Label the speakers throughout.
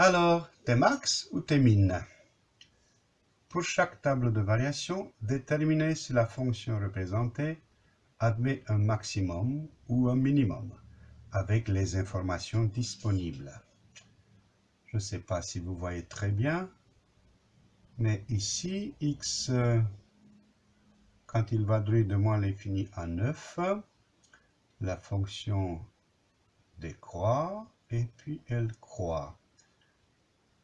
Speaker 1: Alors, t'es max ou t'es min Pour chaque table de variation, déterminez si la fonction représentée admet un maximum ou un minimum avec les informations disponibles. Je ne sais pas si vous voyez très bien, mais ici, x, quand il va de moins l'infini à 9, la fonction décroît et puis elle croît.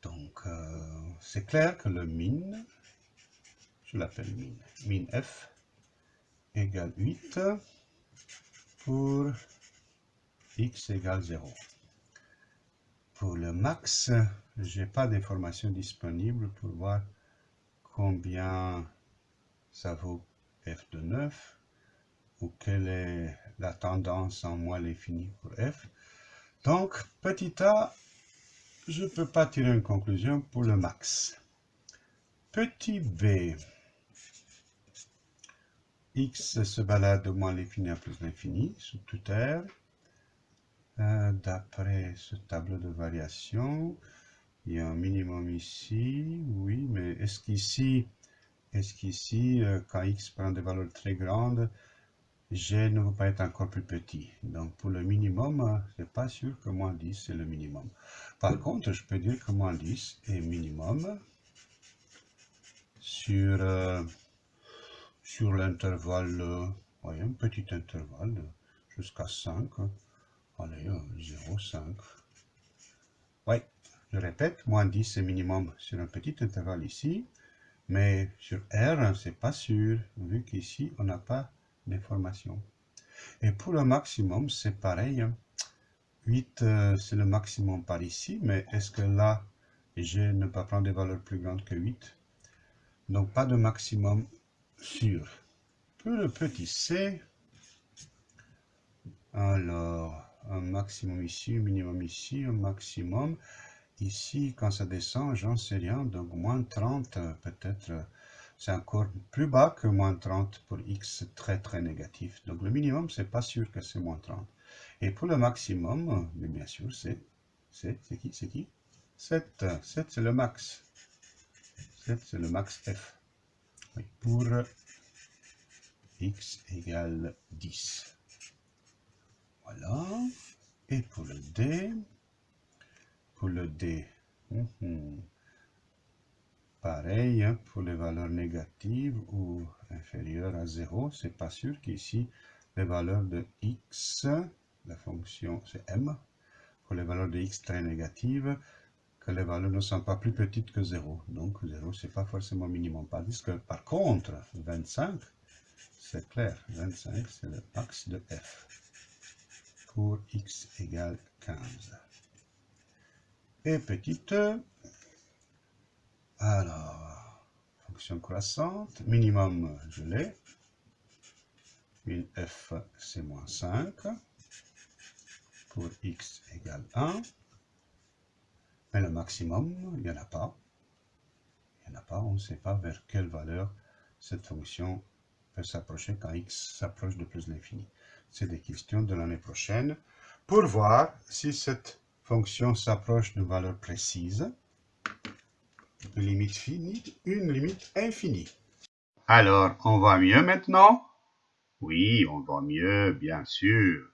Speaker 1: Donc, euh, c'est clair que le min, je l'appelle min, min f égale 8 pour x égale 0. Pour le max, je n'ai pas d'informations disponibles pour voir combien ça vaut f de 9 ou quelle est la tendance en moins l'infini pour f. Donc, petit a, je ne peux pas tirer une conclusion pour le max. Petit b, x se balade de moins l'infini à plus l'infini sous toute R. Euh, d'après ce tableau de variation, il y a un minimum ici, oui, mais est-ce qu'ici, est-ce qu'ici, euh, quand x prend des valeurs très grandes, g ne va pas être encore plus petit. Donc pour le minimum, c'est pas sûr que moins 10 c'est le minimum. Par contre, je peux dire que moins 10 est minimum sur, euh, sur l'intervalle, euh, voyez, un petit intervalle jusqu'à 5. Allez, 0, 5. Oui, je répète, moins 10 c'est minimum sur un petit intervalle ici. Mais sur R, c'est pas sûr, vu qu'ici, on n'a pas d'information. Et pour le maximum, c'est pareil. 8, hein. euh, c'est le maximum par ici, mais est-ce que là, je ne pas prendre des valeurs plus grandes que 8 Donc, pas de maximum sûr. Pour le petit c, alors, un maximum ici, un minimum ici, un maximum. Ici, quand ça descend, j'en sais rien, donc moins 30 peut-être c'est encore plus bas que moins 30 pour x très très négatif. Donc le minimum, c'est pas sûr que c'est moins 30. Et pour le maximum, mais bien sûr, c'est c'est qui C'est qui? 7. 7, c'est le max. 7, c'est le max f. pour x égale 10. Voilà. Et pour le d, pour le d, hum, hum. Pareil, hein, pour les valeurs négatives ou inférieures à 0, c'est pas sûr qu'ici, les valeurs de x, la fonction c'est m, pour les valeurs de x très négatives, que les valeurs ne sont pas plus petites que 0. Donc 0, c'est pas forcément minimum. Tandis que par contre, 25, c'est clair, 25, c'est le max de f pour x égale 15. Et petite alors, fonction croissante, minimum, je l'ai. Min f, c'est moins 5. Pour x égale 1. Mais le maximum, il n'y en a pas. Il n'y en a pas, on ne sait pas vers quelle valeur cette fonction peut s'approcher quand x s'approche de plus l'infini. C'est des questions de l'année prochaine pour voir si cette fonction s'approche d'une valeur précise une limite finie, une limite infinie. Alors, on voit mieux maintenant? Oui, on voit mieux, bien sûr.